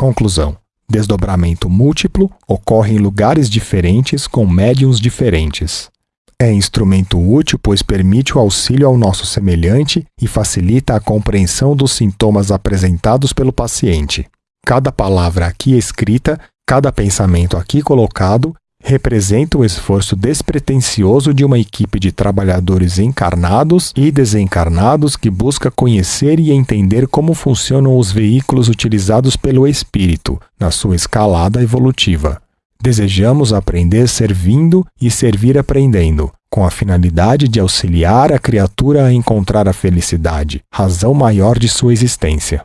Conclusão: desdobramento múltiplo ocorre em lugares diferentes com médiums diferentes. É instrumento útil, pois permite o auxílio ao nosso semelhante e facilita a compreensão dos sintomas apresentados pelo paciente. Cada palavra aqui escrita, cada pensamento aqui colocado, representa o esforço despretensioso de uma equipe de trabalhadores encarnados e desencarnados que busca conhecer e entender como funcionam os veículos utilizados pelo espírito na sua escalada evolutiva. Desejamos aprender servindo e servir aprendendo, com a finalidade de auxiliar a criatura a encontrar a felicidade, razão maior de sua existência.